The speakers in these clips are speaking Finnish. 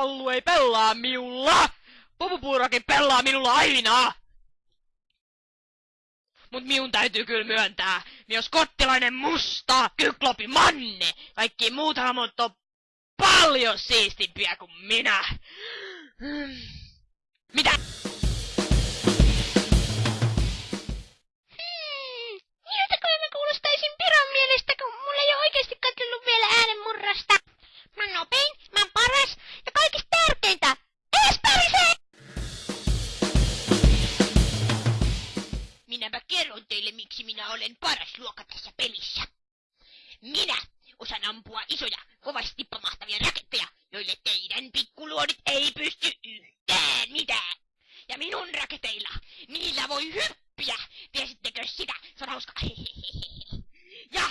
Kallu ei pelaa miulla! Pupupuurakin pelaa minulla aina! Mut miun täytyy kyllä myöntää, jos kottilainen musta, kyklopi manne, kaikki muut hamot on paljon siistimpiä kuin minä. Olen paras luokka tässä pelissä. Minä osaan ampua isoja, kovasti pamahtavia raketteja, joille teidän pikkuluodit ei pysty yhtään mitään. Ja minun raketeilla, niillä voi hyppiä. Tiesittekö sitä? Se on hauska. Ja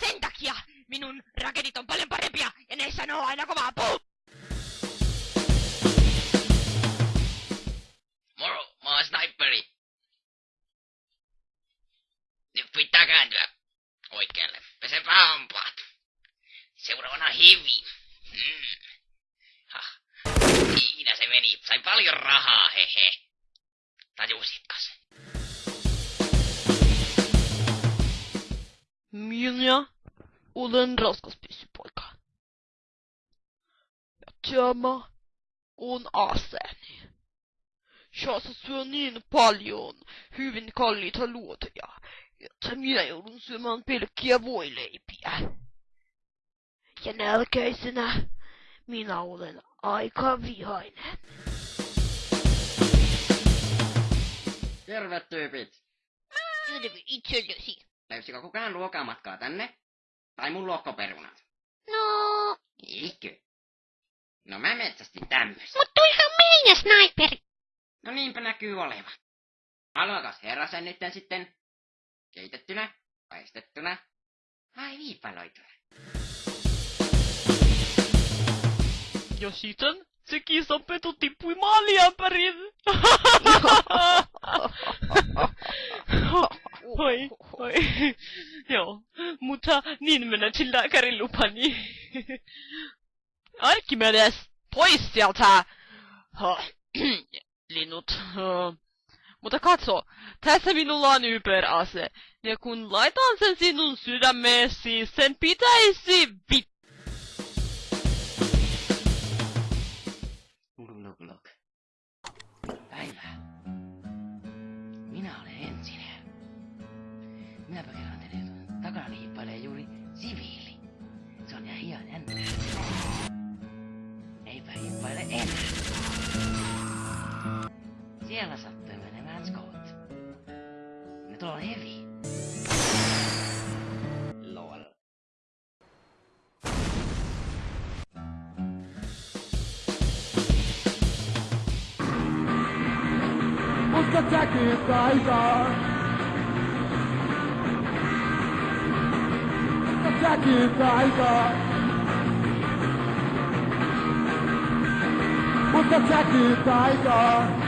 sen takia minun raketit on paljon parempia ja ne sanoo aina kovaa puu. Kääntyä oikealle. Pesepä hampaat. Seuraavana hivi. Hmm. Hah. Siinä se meni. Sai paljon rahaa, hehe. Tajusitko se? Minä olen raskaspyssypoika. Ja tämä on aseeni. Shasa syö niin paljon hyvin kalliita luoteja, että minä joudun syömään pelkkiä voileipiä. Ja nälkäisenä minä olen aika vihainen. Terve tyypit! Terve itsellesi. Löysikö kukaan luokamatkaa tänne? Tai mun luokkoperunat? No, Eikö? No mä metsästin tämmöistä. mut toihan meidän sniperi. No niinpä näkyy olevan. Haluakas herra sen nytten sitten? Keitettynä? Paistettuna? Vai viipaloituna? Ja sitten se kissanpeto tippui maaliämpäriin. Oi, oi. Joo, mutta niin menetin lääkärin lupani. Arkimedes, pois sieltä! Ha, Linnut. Mutta katso, tässä minulla on yperase. Ja kun laitan sen sinun sydämeesi, sen pitäisi vit... Luk, luk. Päivää. Minä olen Ensiner. Minäpä kerron teille, takana hiippailee juuri siviili. Se on ihan ihan jännä. Eipä hiippaile enää. Siellä Scott. Ne tuolla on heavy. Lol. Mutta säkin taitaa. Mutta säkin taitaa. Mutta säkin taitaa. Mutta